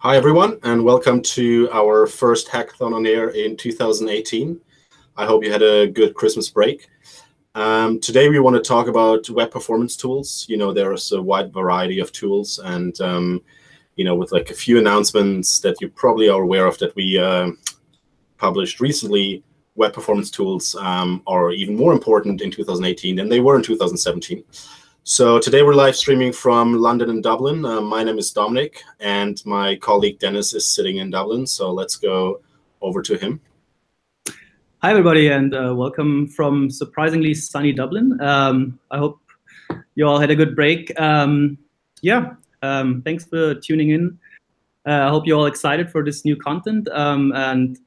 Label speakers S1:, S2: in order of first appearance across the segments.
S1: Hi, everyone, and welcome to our first hackathon on air in 2018. I hope you had a good Christmas break. Um, today, we want to talk about web performance tools. You know, there's a wide variety of tools, and um, you know, with like a few announcements that you probably are aware of that we uh, published recently, web performance tools um, are even more important in 2018 than they were in 2017. So today we're live streaming from London and Dublin. Uh, my name is Dominic, and my colleague Dennis is sitting in Dublin. So let's go over to him.
S2: Hi, everybody, and uh, welcome from surprisingly sunny Dublin. Um, I hope you all had a good break. Um, yeah, um, thanks for tuning in. Uh, I hope you're all excited for this new content. Um, and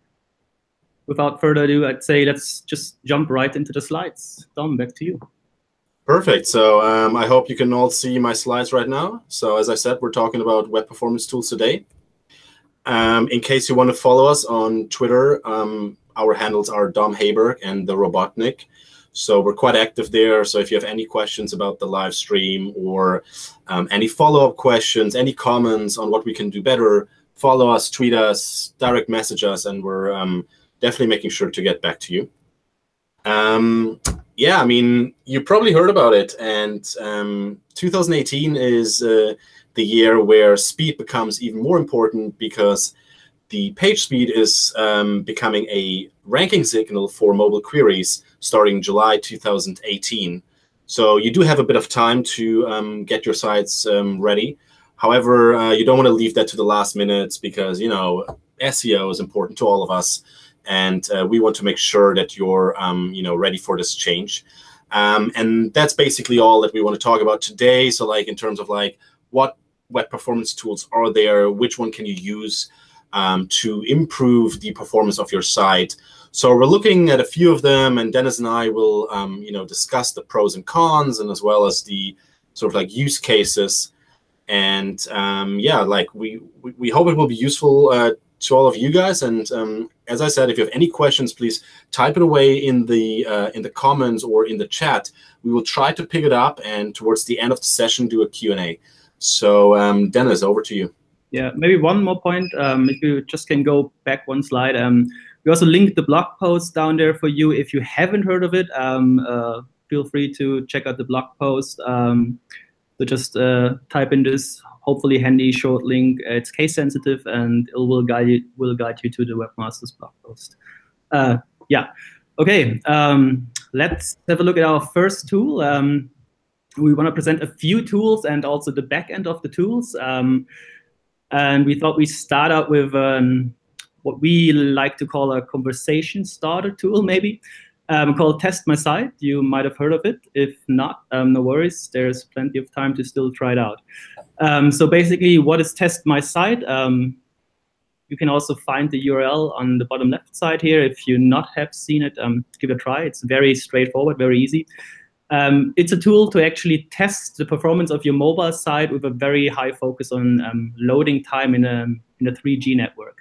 S2: without further ado, I'd say let's just jump right into the slides. Dom, back to you.
S1: Perfect. So um, I hope you can all see my slides right now. So as I said, we're talking about web performance tools today. Um, in case you want to follow us on Twitter, um, our handles are Dom Haberg and the Robotnik. So we're quite active there. So if you have any questions about the live stream or um, any follow-up questions, any comments on what we can do better, follow us, tweet us, direct message us, and we're um, definitely making sure to get back to you. Um, yeah, I mean, you probably heard about it. And um, 2018 is uh, the year where speed becomes even more important because the page speed is um, becoming a ranking signal for mobile queries starting July 2018. So you do have a bit of time to um, get your sites um, ready. However, uh, you don't want to leave that to the last minutes because, you know, SEO is important to all of us and uh, we want to make sure that you're um, you know ready for this change. Um, and that's basically all that we want to talk about today. So like in terms of like what web performance tools are there, which one can you use um, to improve the performance of your site. So we're looking at a few of them, and Dennis and I will um, you know discuss the pros and cons, and as well as the sort of like use cases. And um, yeah, like we, we, we hope it will be useful uh, to all of you guys. And um, as I said, if you have any questions, please type it away in the uh, in the comments or in the chat. We will try to pick it up and towards the end of the session do a Q&A. So um, Dennis, over to you.
S2: Yeah, maybe one more point. Um, if you just can go back one slide. Um, we also linked the blog post down there for you. If you haven't heard of it, um, uh, feel free to check out the blog post. So just uh, type in this hopefully handy short link. It's case sensitive and it will guide you will guide you to the webmaster's blog post. Uh, yeah. Okay. Um, let's have a look at our first tool. Um, we want to present a few tools and also the back end of the tools. Um, and we thought we start out with um, what we like to call a conversation starter tool, maybe um, called Test My Site. You might have heard of it. If not, um, no worries. There's plenty of time to still try it out. Um, so basically, what is Test My Site? Um, you can also find the URL on the bottom left side here. If you not have seen it, um, give it a try. It's very straightforward, very easy. Um, it's a tool to actually test the performance of your mobile site with a very high focus on loading time in a, in a 3G network.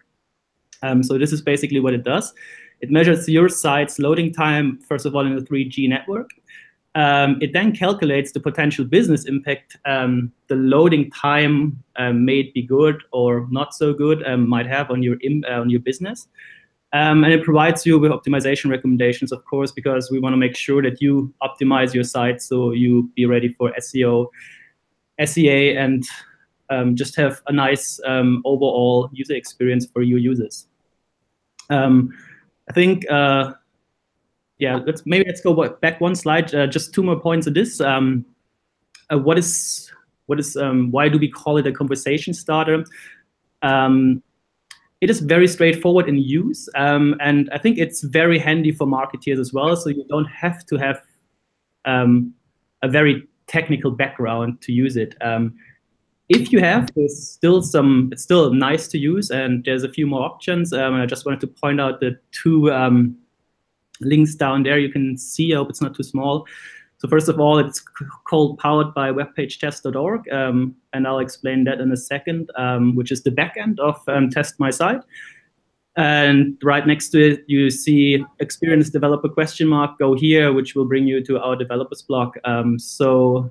S2: so this is basically what it does. It measures your site's loading time, first of all, in the 3G network. Um, it then calculates the potential business impact um, the loading time um, may be good or not so good um, might have on your uh, on your business. Um, and it provides you with optimization recommendations, of course, because we want to make sure that you optimize your site so you be ready for SEO, SEA, and um, just have a nice overall user experience for your users. Um, I think, uh, yeah, let's maybe let's go back one slide. Uh, just two more points on this. Um, uh, what is what is um, why do we call it a conversation starter? Um, it is very straightforward in use, um, and I think it's very handy for marketeers as well. So you don't have to have um, a very technical background to use it. Um, if you have, there's still some, it's still nice to use, and there's a few more options. Um, I just wanted to point out the two um, links down there. You can see, I hope it's not too small. So first of all, it's called powered by webpagetest.org, um, and I'll explain that in a second, um, which is the backend of um, Test My Site. And right next to it, you see experienced developer question mark, go here, which will bring you to our developers blog. Um, so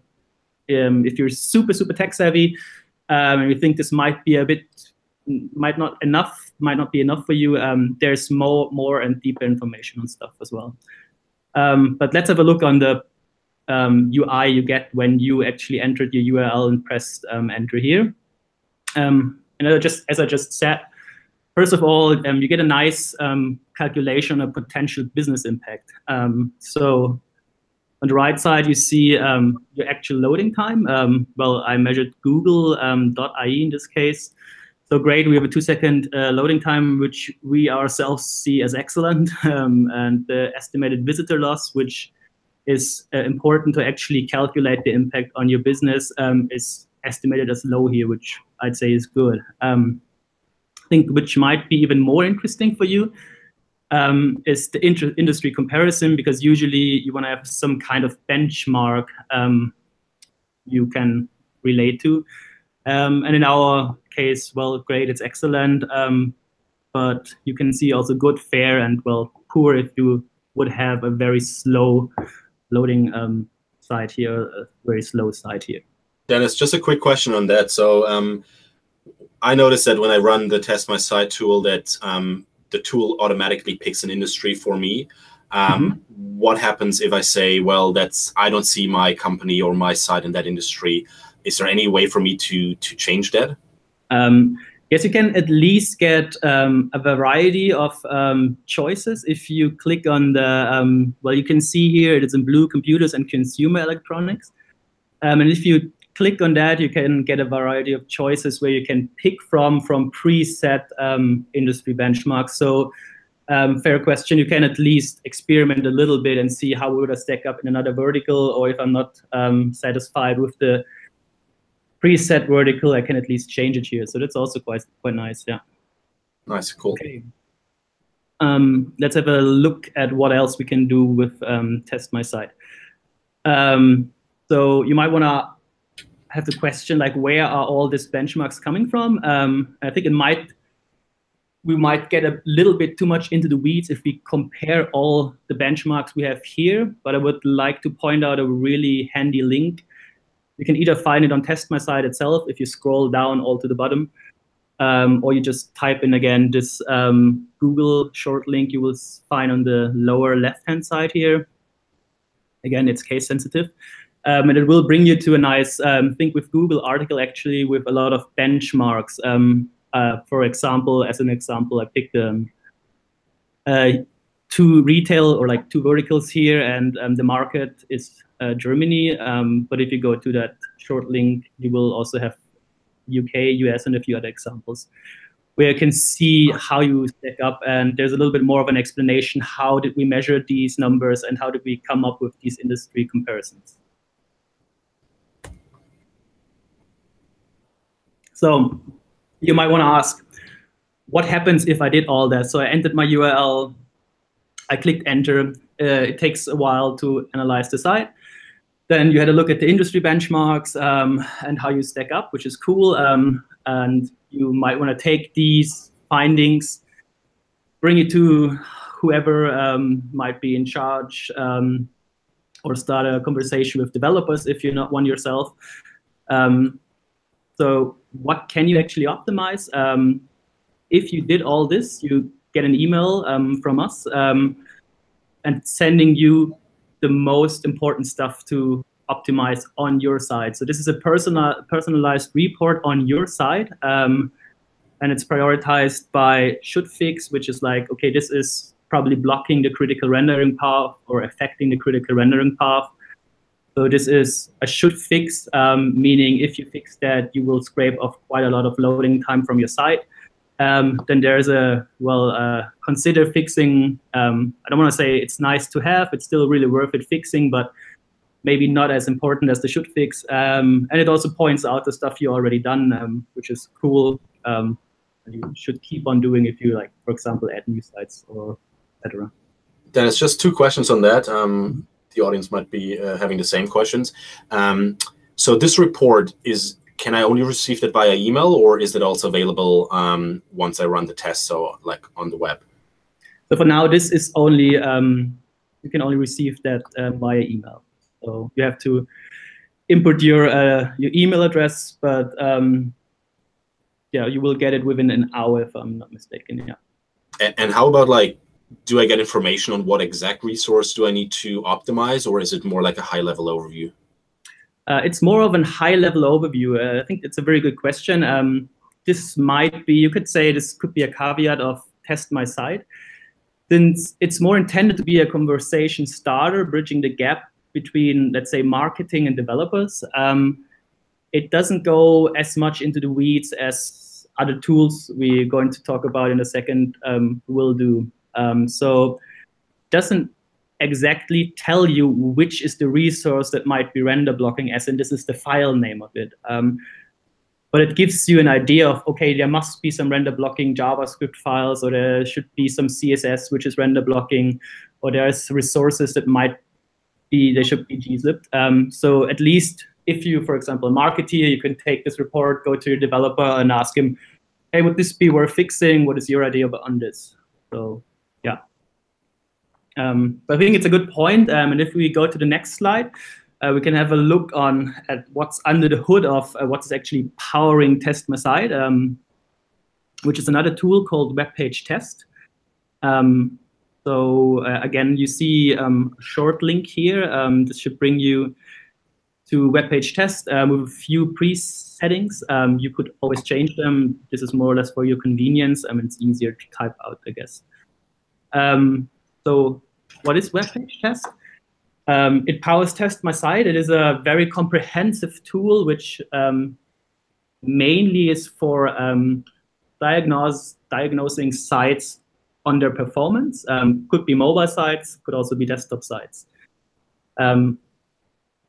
S2: um, if you're super, super tech savvy um, and you think this might be a bit might not enough might not be enough for you. Um, there's more more and deeper information on stuff as well. Um, but let's have a look on the um, UI you get when you actually entered your URL and pressed um, enter here. Um, and just as I just said, first of all, um, you get a nice calculation of potential business impact. so on the right side, you see um, your actual loading time. Um, well, I measured Google.ie um, in this case. So great, we have a two second uh, loading time, which we ourselves see as excellent. Um, and the estimated visitor loss, which is uh, important to actually calculate the impact on your business, um, is estimated as low here, which I'd say is good. I think which might be even more interesting for you um, is the industry comparison because usually you want to have some kind of benchmark um, you can relate to. Um, and in our case, well, great, it's excellent. Um, but you can see also good, fair, and well, poor if you would have a very slow loading um, site here, a very slow site here.
S1: Dennis, just a quick question on that. So um, I noticed that when I run the test my site tool that the tool automatically picks an industry for me. Um, mm -hmm. What happens if I say, well, that's I don't see my company or my site in that industry? Is there any way for me to to change that?
S2: Um, yes, you can at least get um, a variety of um, choices if you click on the um, well. You can see here it is in blue computers and consumer electronics, um, and if you click on that, you can get a variety of choices where you can pick from from preset um, industry benchmarks. So um, fair question, you can at least experiment a little bit and see how would I stack up in another vertical, or if I'm not um, satisfied with the preset vertical, I can at least change it here. So that's also quite quite nice, yeah.
S1: Nice, cool. Okay.
S2: Um, let's have a look at what else we can do with um, test my site. Um, so you might want to have the question like where are all these benchmarks coming from? Um, I think it might we might get a little bit too much into the weeds if we compare all the benchmarks we have here, but I would like to point out a really handy link. You can either find it on Test My Site itself if you scroll down all to the bottom, um, or you just type in again this um, Google short link you will find on the lower left-hand side here. Again, it's case sensitive. Um, and it will bring you to a nice um, think with Google article actually with a lot of benchmarks. Um, uh, for example, as an example, I picked um, uh, two retail or like two verticals here, and um, the market is uh, Germany. Um, but if you go to that short link, you will also have UK, US, and a few other examples where you can see how you stack up. And there's a little bit more of an explanation. How did we measure these numbers and how did we come up with these industry comparisons? So you might want to ask, what happens if I did all that? So I entered my URL, I clicked enter. Uh, it takes a while to analyze the site. Then you had a look at the industry benchmarks um, and how you stack up, which is cool. Um, and you might want to take these findings, bring it to whoever um, might be in charge, um, or start a conversation with developers if you're not one yourself. Um, so what can you actually optimize? Um, if you did all this, you get an email um, from us um, and sending you the most important stuff to optimize on your side. So this is a personal, personalized report on your side. Um, and it's prioritized by should fix, which is like, okay, this is probably blocking the critical rendering path or affecting the critical rendering path. So this is a should fix, um, meaning if you fix that, you will scrape off quite a lot of loading time from your site. Um, then there's a, well, uh, consider fixing. Um, I don't want to say it's nice to have. It's still really worth it fixing, but maybe not as important as the should fix. Um, and it also points out the stuff you already done, um, which is cool. Um, you should keep on doing if you like, for example, add new sites or etc.
S1: Dennis, just two questions on that the audience might be uh, having the same questions. Um, so this report is, can I only receive that via email or is it also available um, once I run the test, so like on the web?
S2: So for now, this is only, um, you can only receive that uh, via email. So you have to input your, uh, your email address, but um, yeah, you will get it within an hour if I'm not mistaken. Yeah.
S1: And, and how about like, do I get information on what exact resource do I need to optimize, or is it more like a high level overview?
S2: Uh, it's more of a high level overview. Uh, I think it's a very good question. Um, this might be, you could say this could be a caveat of test my site. Since it's more intended to be a conversation starter, bridging the gap between, let's say, marketing and developers. Um, it doesn't go as much into the weeds as other tools we're going to talk about in a second um, will do. Um, so doesn't exactly tell you which is the resource that might be render blocking as in this is the file name of it. Um, but it gives you an idea of, okay, there must be some render blocking JavaScript files, or there should be some CSS, which is render blocking, or there's resources that might be, they should be gzipped. Um, so at least if you, for example, a marketeer, you can take this report, go to your developer and ask him, hey, would this be worth fixing? What is your idea on this? So. Um, but I think it's a good point. Um, and if we go to the next slide, uh, we can have a look on at what's under the hood of uh, what's actually powering Test um, which is another tool called Web Page Test. Um, so uh, again, you see um, a short link here. Um, this should bring you to Web Page Test with a few pre-settings. You could always change them. This is more or less for your convenience. I mean, it's easier to type out, I guess. so what is Web Page Test? Um, it powers Test My Site. It is a very comprehensive tool, which um, mainly is for um, diagnose, diagnosing sites on their performance. Um, could be mobile sites, could also be desktop sites. Um,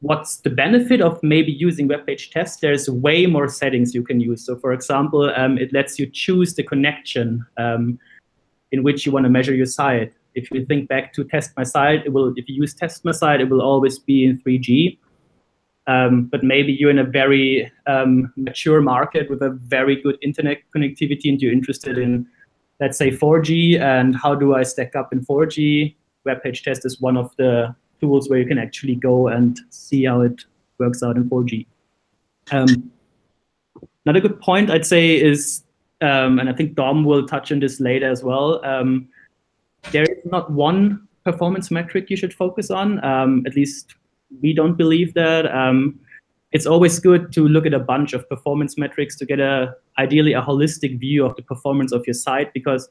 S2: what's the benefit of maybe using web page test? There's way more settings you can use. So for example, um, it lets you choose the connection in which you want to measure your site if you think back to test my site, it will if you use test my site, it will always be in 3G. Um, but maybe you're in a very um, mature market with a very good internet connectivity and you're interested in, let's say, 4G and how do I stack up in 4G? Web page test is one of the tools where you can actually go and see how it works out in 4G. Um, another good point I'd say is, um, and I think Dom will touch on this later as well, um, not one performance metric you should focus on. Um, at least we don't believe that. Um, it's always good to look at a bunch of performance metrics to get a ideally a holistic view of the performance of your site because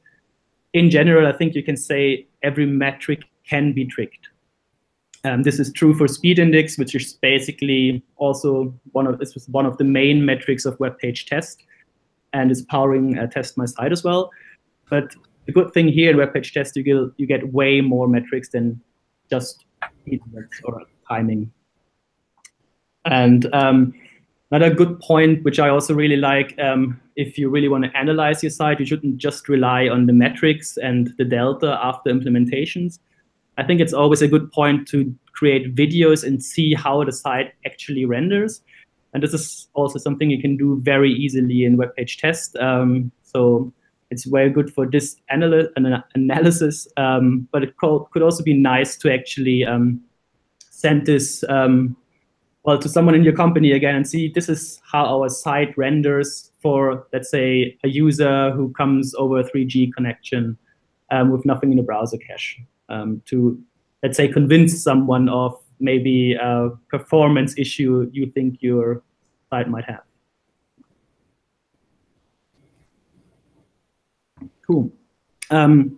S2: in general, I think you can say every metric can be tricked. Um, this is true for speed index, which is basically also one of this was one of the main metrics of web page test, and is powering uh, test my site as well. But the good thing here in web page test, you get, you get way more metrics than just or timing. And um, another good point, which I also really like, um, if you really want to analyze your site, you shouldn't just rely on the metrics and the delta after implementations. I think it's always a good point to create videos and see how the site actually renders. And this is also something you can do very easily in web page test. Um, so it's very good for this anal analysis, um, but it could also be nice to actually um, send this um, well to someone in your company again and see this is how our site renders for let's say a user who comes over a 3G connection um, with nothing in the browser cache um, to let's say convince someone of maybe a performance issue you think your site might have. Cool. Um,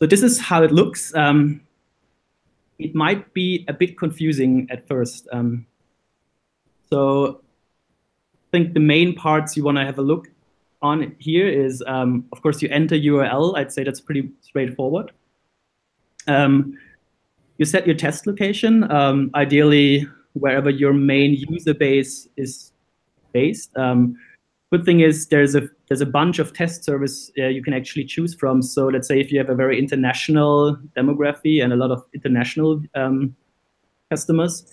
S2: so this is how it looks. Um, it might be a bit confusing at first. Um, so I think the main parts you want to have a look on here is, um, of course, you enter URL. I'd say that's pretty straightforward. Um, you set your test location, um, ideally wherever your main user base is based. Good thing is there's a there's a bunch of test service uh, you can actually choose from. So let's say if you have a very international demography and a lot of international um, customers,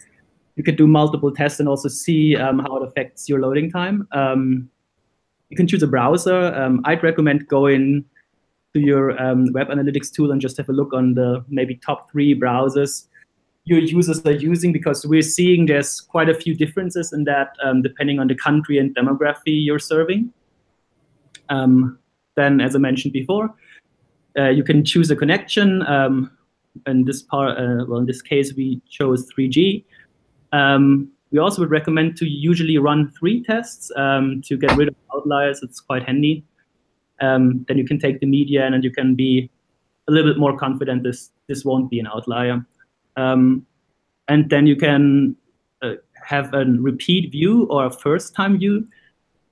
S2: you could do multiple tests and also see um, how it affects your loading time. Um, you can choose a browser. Um, I'd recommend going to your um, web analytics tool and just have a look on the maybe top three browsers your users are using because we're seeing there's quite a few differences in that um, depending on the country and demography you're serving. Um, then, as I mentioned before, uh, you can choose a connection. Um, in this part, uh, well, in this case, we chose 3G. Um, we also would recommend to usually run three tests um, to get rid of outliers. It's quite handy. Um, then you can take the median and you can be a little bit more confident this this won't be an outlier. Um, and then you can uh, have a repeat view or a first time view.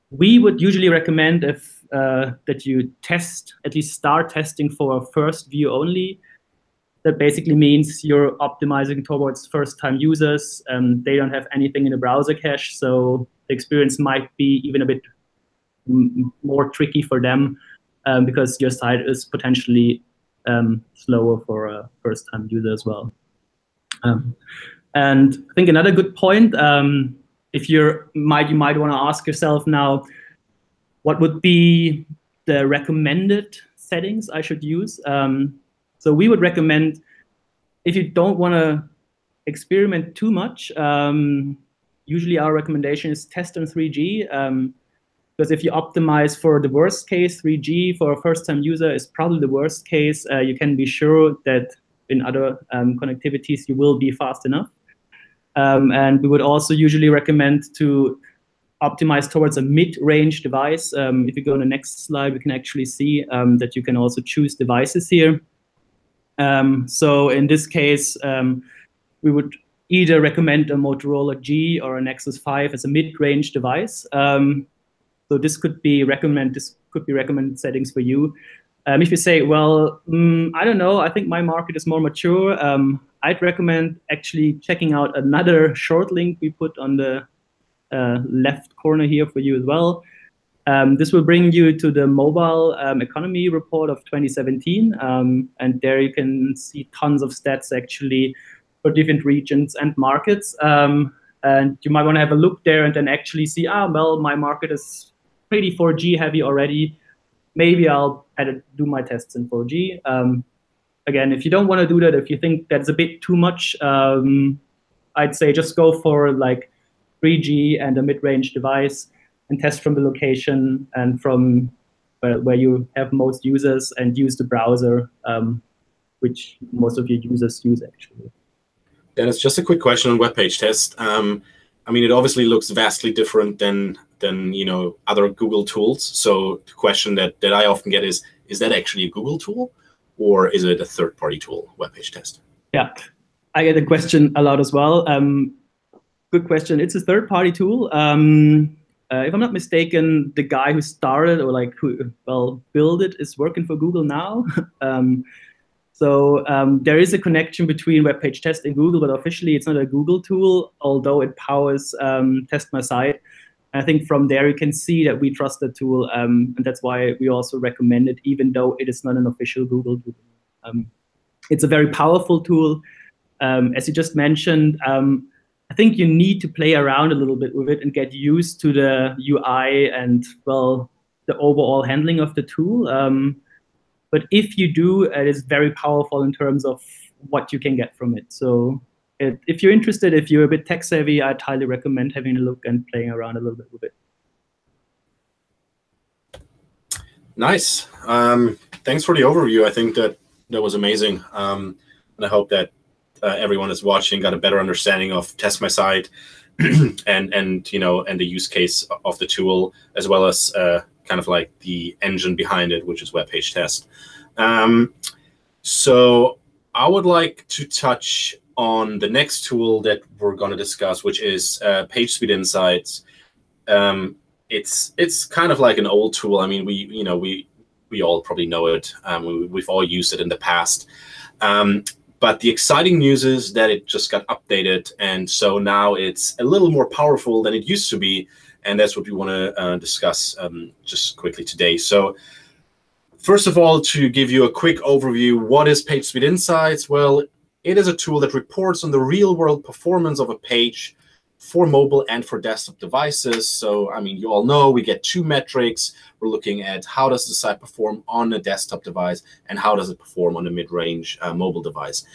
S2: We would usually recommend if uh, that you test, at least start testing for a first view only. That basically means you're optimizing towards first time users. Um, they don't have anything in the browser cache, so the experience might be even a bit more tricky for them um, because your site is potentially um, slower for a first time user as well. Um, and I think another good point, um, if you're might you might want to ask yourself now, what would be the recommended settings I should use? Um, so we would recommend if you don't want to experiment too much, um, usually our recommendation is test on 3G. Um, because if you optimize for the worst case, 3G for a first-time user is probably the worst case. Uh, you can be sure that in other um, connectivities, you will be fast enough. Um, and we would also usually recommend to optimize towards a mid-range device. Um, if you go on the next slide, we can actually see um, that you can also choose devices here. Um, so in this case, um, we would either recommend a Motorola G or a Nexus 5 as a mid-range device. so this could be recommend this could be recommended settings for you. Um, if you say, well, mm, I don't know, I think my market is more mature, um, I'd recommend actually checking out another short link we put on the uh, left corner here for you as well. Um, this will bring you to the mobile um, economy report of 2017. Um, and there you can see tons of stats actually for different regions and markets. Um, and you might want to have a look there and then actually see, ah, well, my market is pretty 4G heavy already maybe I'll do my tests in 4G. Um, again, if you don't want to do that, if you think that's a bit too much, um, I'd say just go for like 3G and a mid-range device and test from the location and from where, where you have most users and use the browser, um, which most of your users use actually.
S1: Dennis, just a quick question on web page test. Um, I mean, it obviously looks vastly different than than you know other Google tools. So the question that that I often get is, is that actually a Google tool, or is it a third-party tool, web page test?
S2: Yeah, I get a question a lot as well. Um, good question. It's a third-party tool. Um, uh, if I'm not mistaken, the guy who started or like who well built it is working for Google now. um, so um, there is a connection between web page test and Google, but officially it's not a Google tool, although it powers um, Test My Site. I think from there you can see that we trust the tool, um, and that's why we also recommend it, even though it is not an official Google tool. Um, it's a very powerful tool. Um, as you just mentioned, um, I think you need to play around a little bit with it and get used to the UI and, well, the overall handling of the tool. Um, but if you do, it is very powerful in terms of what you can get from it. So it, if you're interested, if you're a bit tech savvy, I'd highly recommend having a look and playing around a little bit with it.
S1: Nice. Um, thanks for the overview. I think that that was amazing. Um, and I hope that uh, everyone is watching got a better understanding of Test My Site and and you know and the use case of the tool as well as uh, kind of like the engine behind it, which is web page test. Um, so I would like to touch on the next tool that we're going to discuss, which is uh, PageSpeed Insights. Um, it's it's kind of like an old tool. I mean, we you know we we all probably know it. Um, we, have all used it in the past. Um, but the exciting news is that it just got updated, and so now it's a little more powerful than it used to be and that's what we want to uh, discuss um, just quickly today. So first of all, to give you a quick overview, what is PageSpeed Insights? Well, it is a tool that reports on the real-world performance of a page for mobile and for desktop devices. So, I mean, you all know we get two metrics. We're looking at how does the site perform on a desktop device and how does it perform on a mid-range uh, mobile device.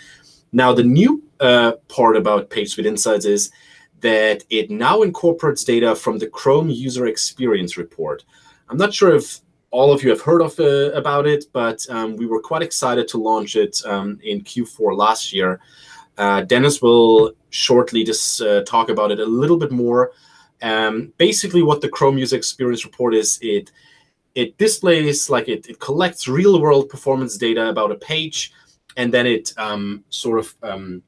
S1: Now, the new uh, part about PageSpeed Insights is that it now incorporates data from the Chrome User Experience Report. I'm not sure if all of you have heard of uh, about it, but um, we were quite excited to launch it um, in Q4 last year. Uh, Dennis will shortly just uh, talk about it a little bit more. Um, basically, what the Chrome User Experience Report is, it it displays like it, it collects real world performance data about a page, and then it um, sort of um,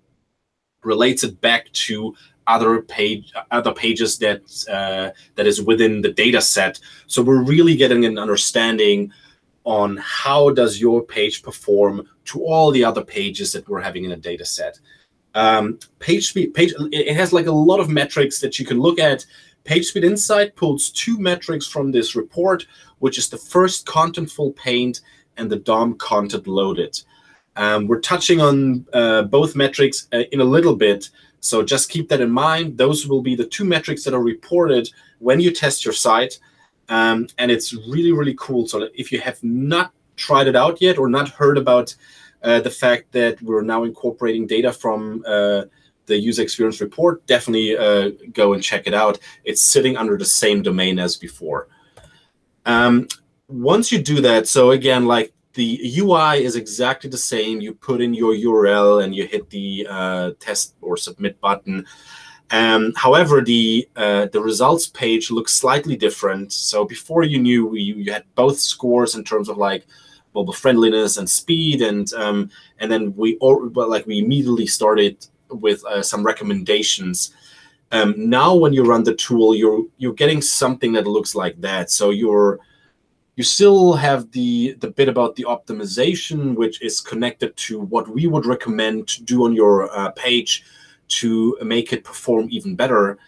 S1: relates it back to other page other pages that uh, that is within the data set. So we're really getting an understanding on how does your page perform to all the other pages that we're having in a data set. Um, page speed, page, it has like a lot of metrics that you can look at. PageSpeed Insight pulls two metrics from this report, which is the first contentful paint and the DOM content loaded. Um, we're touching on uh, both metrics uh, in a little bit, so just keep that in mind. Those will be the two metrics that are reported when you test your site. Um, and it's really, really cool. So if you have not tried it out yet or not heard about uh, the fact that we're now incorporating data from uh, the user experience report, definitely uh, go and check it out. It's sitting under the same domain as before. Um, once you do that, so again, like the UI is exactly the same. You put in your URL and you hit the uh, test or submit button. Um, however, the uh, the results page looks slightly different. So before you knew, you, you had both scores in terms of like mobile friendliness and speed, and um, and then we all well, like we immediately started with uh, some recommendations. Um, now, when you run the tool, you're you're getting something that looks like that. So you're you still have the, the bit about the optimization, which is connected to what we would recommend to do on your uh, page to make it perform even better.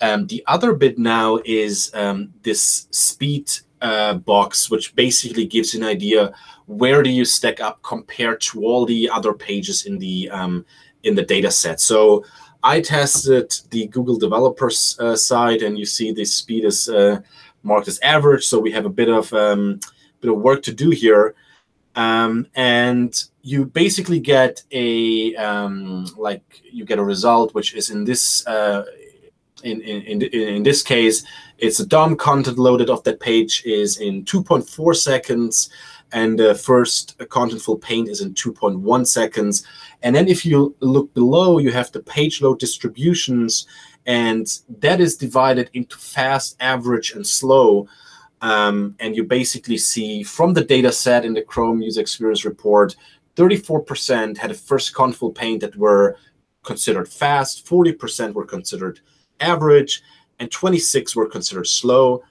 S1: Um, the other bit now is um, this speed uh, box, which basically gives you an idea where do you stack up compared to all the other pages in the um, in the data set. So I tested the Google developers uh, side, and you see the speed is uh, marked as average. So we have a bit of um, bit of work to do here. Um, and you basically get a um, like you get a result which is in this uh, in, in, in, in this case it's a DOM content loaded off that page is in 2.4 seconds and the first contentful paint is in 2.1 seconds and then if you look below you have the page load distributions and that is divided into fast, average, and slow. Um, and you basically see from the data set in the Chrome user experience report, 34% had a first contentful paint that were considered fast, 40% were considered average, and 26 were considered slow.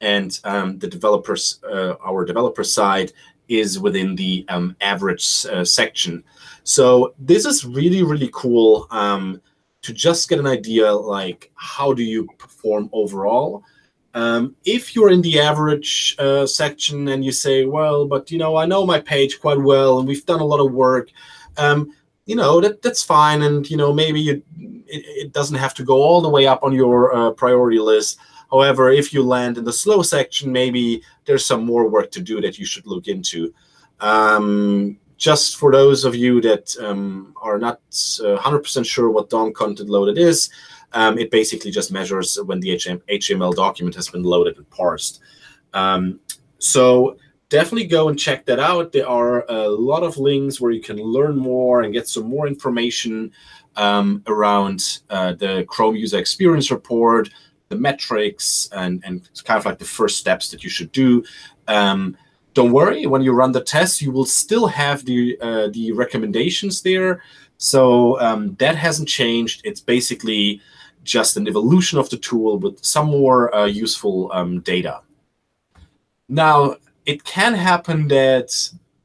S1: And um, the developers, uh, our developer side, is within the um, average uh, section. So this is really, really cool. Um, to just get an idea like how do you perform overall. Um, if you're in the average uh, section and you say, well, but you know, I know my page quite well and we've done a lot of work, um, you know, that that's fine. And you know, maybe you, it, it doesn't have to go all the way up on your uh, priority list. However, if you land in the slow section, maybe there's some more work to do that you should look into. Um, just for those of you that um, are not 100% uh, sure what DOM content loaded is, um, it basically just measures when the HTML document has been loaded and parsed. Um, so definitely go and check that out. There are a lot of links where you can learn more and get some more information um, around uh, the Chrome User Experience Report, the metrics, and, and kind of like the first steps that you should do. Um, don't worry, when you run the test, you will still have the, uh, the recommendations there. So um, that hasn't changed. It's basically just an evolution of the tool with some more uh, useful um, data. Now, it can happen that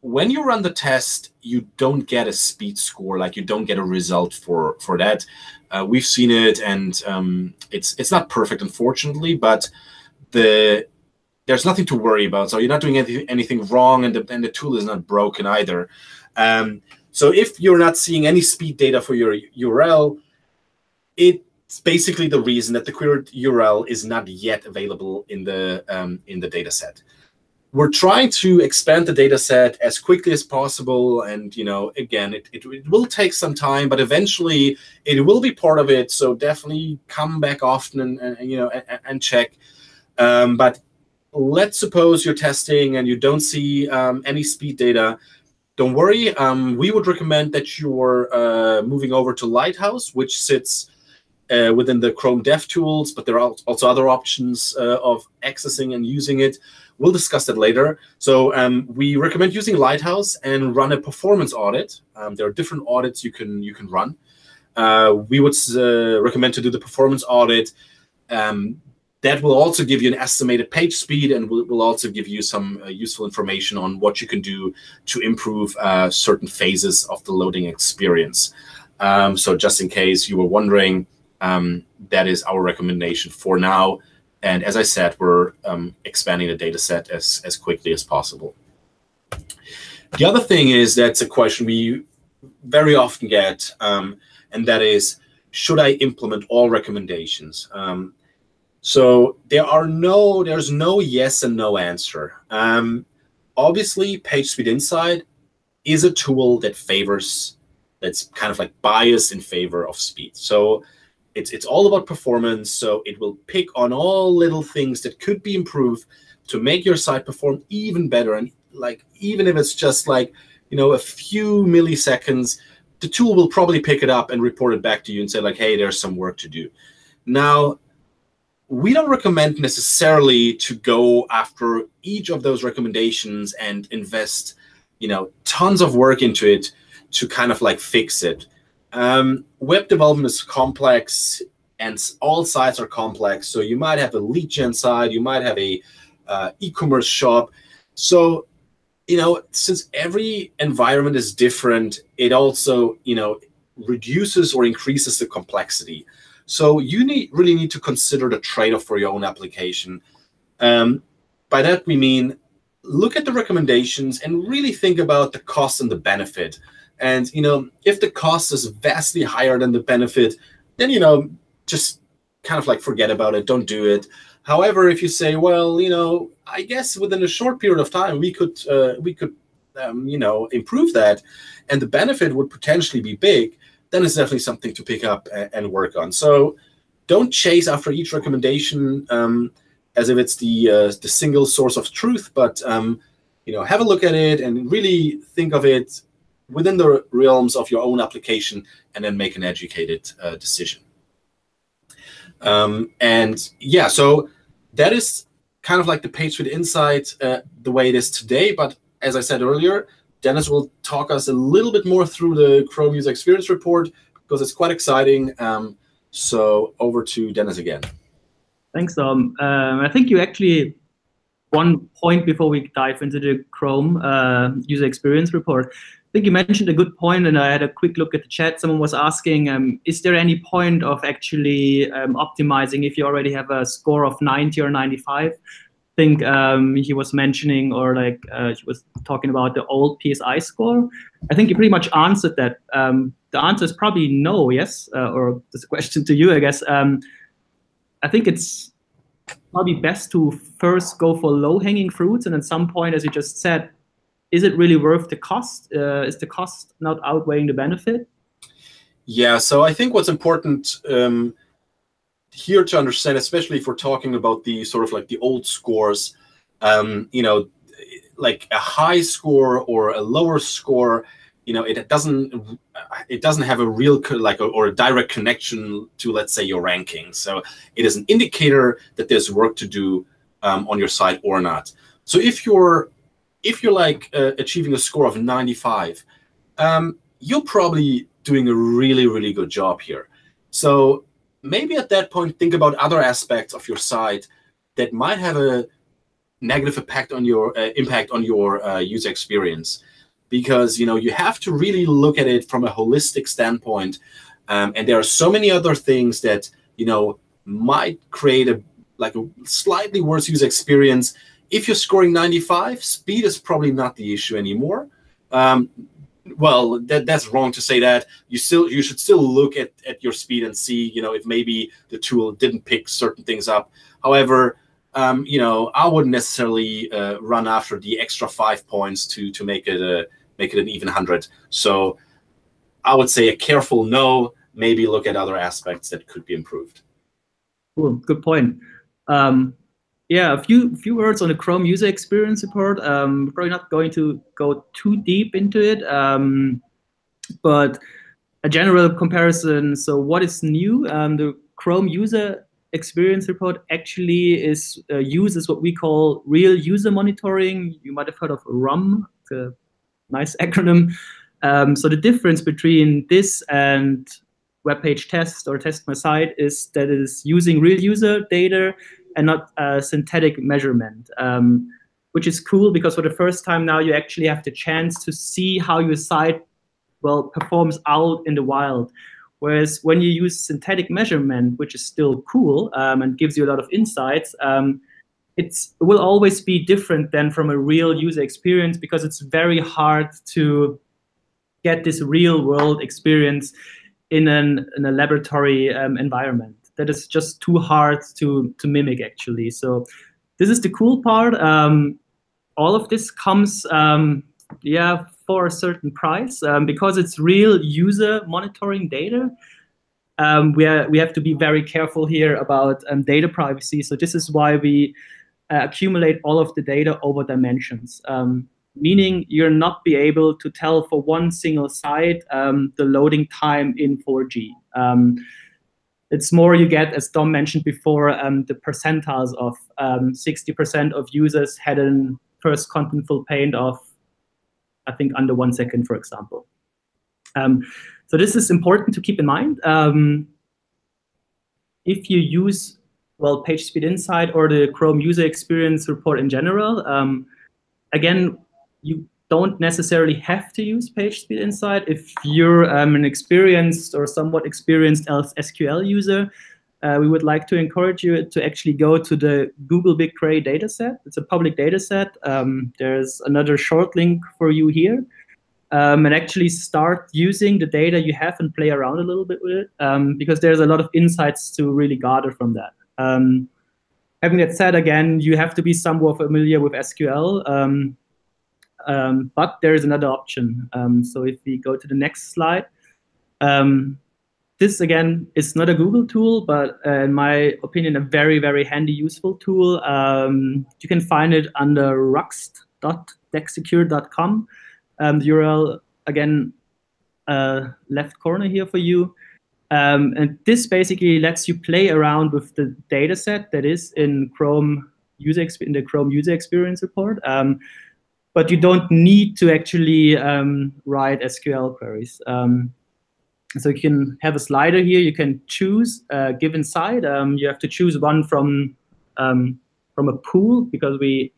S1: when you run the test, you don't get a speed score, like you don't get a result for, for that. Uh, we've seen it, and um, it's it's not perfect, unfortunately, but the there's nothing to worry about. So you're not doing anything, anything wrong, and the, and the tool is not broken either. Um, so if you're not seeing any speed data for your URL, it's basically the reason that the queried URL is not yet available in the um, in the data set. we're trying to expand the data set as quickly as possible and you know again it, it, it, will take some time but eventually it will be part of it so definitely come back often and, and you know and, and check um, but let's suppose you're testing and you don't see um, any speed data don't worry um, we would recommend that you're uh, moving over to lighthouse which sits uh, within the chrome dev tools but there are also other options uh, of accessing and using it We'll discuss that later. So um, we recommend using Lighthouse and run a performance audit. Um, there are different audits you can you can run. Uh, we would uh, recommend to do the performance audit. Um, that will also give you an estimated page speed and will, will also give you some uh, useful information on what you can do to improve uh, certain phases of the loading experience. Um, so just in case you were wondering, um, that is our recommendation for now. And as I said, we're um, expanding the data set as, as quickly as possible. The other thing is that's a question we very often get, um, and that is, should I implement all recommendations? Um, so there are no, there's no yes and no answer. Um, obviously, PageSpeed Insight is a tool that favors, that's kind of like biased in favor of speed. So it's it's all about performance. So it will pick on all little things that could be improved to make your site perform even better. And like even if it's just like you know a few milliseconds, the tool will probably pick it up and report it back to you and say like, hey, there's some work to do. Now, we don't recommend necessarily to go after each of those recommendations and invest, you know, tons of work into it to kind of like fix it. Um, web development is complex and all sites are complex. So you might have a lead gen site, you might have a uh, e-commerce shop. So, you know, since every environment is different, it also, you know, reduces or increases the complexity. So you need really need to consider the trade-off for your own application. Um, by that we mean look at the recommendations and really think about the cost and the benefit. And you know, if the cost is vastly higher than the benefit, then you know, just kind of like forget about it. Don't do it. However, if you say, well, you know, I guess within a short period of time we could uh, we could um, you know improve that, and the benefit would potentially be big, then it's definitely something to pick up and, work on. So don't chase after each recommendation um, as if it's the uh, the single source of truth, but um, you know, have a look at it and really think of it within the realms of your own application and then make an educated uh, decision. Um, and yeah, so that is kind of like the PageSpeed Insight uh, the way it is today. But as I said earlier, Dennis will talk us a little bit more through the Chrome User Experience Report because it's quite exciting. Um, so over to Dennis again.
S2: Thanks. Um, I think you actually one point before we dive into the Chrome uh, User Experience Report. I think you mentioned a good point, and I had a quick look at the chat. Someone was asking, um, is there any point of actually um, optimizing if you already have a score of 90 or 95? Think um, he was mentioning, or like uh, he was talking about the old PSI score. I think you pretty much answered that. Um, the answer is probably no, yes, uh, or this question to you, I guess. Um, I think it's probably best to first go for low-hanging fruits, and at some point, as you just said, is it really worth the cost? Uh, is the cost not outweighing the benefit?
S1: Yeah, so I think what's important um, here to understand, especially if we're talking about the sort of like the old scores, um, you know, like a high score or a lower score, you know, it doesn't it doesn't have a real like a, or a direct connection to let's say your ranking. So it is an indicator that there's work to do um, on your site or not. So if you're if you're like uh, achieving a score of 95, um, you're probably doing a really, really good job here. So maybe at that point, think about other aspects of your site that might have a negative impact on your uh, impact on your uh, user experience, because you know you have to really look at it from a holistic standpoint. Um, and there are so many other things that you know might create a like a slightly worse user experience if you're scoring 95, speed is probably not the issue anymore. Um, well, that, that's wrong to say that. You still you should still look at, at your speed and see, you know, if maybe the tool didn't pick certain things up. However, um, you know, I wouldn't necessarily uh, run after the extra five points to to make it a make it an even hundred. So I would say a careful no. Maybe look at other aspects that could be improved.
S2: Cool. Good point. Um, yeah, a few few words on the Chrome user experience report. Um, probably not going to go too deep into it, um, but a general comparison. So, what is new? Um, the Chrome user experience report actually is uh, uses what we call real user monitoring. You might have heard of RUM. A nice acronym. Um, so the difference between this and web page test or test my site is that it is using real user data and not a synthetic measurement, um, which is cool because for the first time now you actually have the chance to see how your site well performs out in the wild. Whereas when you use synthetic measurement, which is still cool um, and gives you a lot of insights, um, it will always be different than from a real user experience because it's very hard to get this real world experience in, an, in a laboratory um, environment. That is just too hard to, to mimic, actually. So this is the cool part. Um, all of this comes, um, yeah, for a certain price um, because it's real user monitoring data. Um, we, are, we have to be very careful here about um, data privacy. So this is why we uh, accumulate all of the data over dimensions. Um, meaning you're not be able to tell for one single site um, the loading time in 4G. Um, it's more you get, as Dom mentioned before, um, the percentiles of 60% um, of users had a first contentful paint of, I think, under one second, for example. Um, so this is important to keep in mind. Um, if you use, well, PageSpeed Insight or the Chrome User Experience Report in general, again, you don't necessarily have to use PageSpeed Insight. If you're um, an experienced or somewhat experienced SQL user, uh, we would like to encourage you to actually go to the Google BigQuery dataset. It's a public dataset. Um, there's another short link for you here. Um, and actually start using the data you have and play around a little bit with it um, because there's a lot of insights to really gather from that. Um, having that said, again, you have to be somewhat familiar with SQL. Um, but there is another option. Um, so if we go to the next slide, um, this again is not a Google tool, but uh, in my opinion, a very, very handy, useful tool. Um, you can find it under ruxt.dexecure.com. Um, the URL, again, uh, left corner here for you. Um, and this basically lets you play around with the data set that is in Chrome user in the Chrome user experience report. Um, but you don't need to actually um, write SQL queries. Um, so you can have a slider here. You can choose a given site. Um, you have to choose one from um, from a pool because we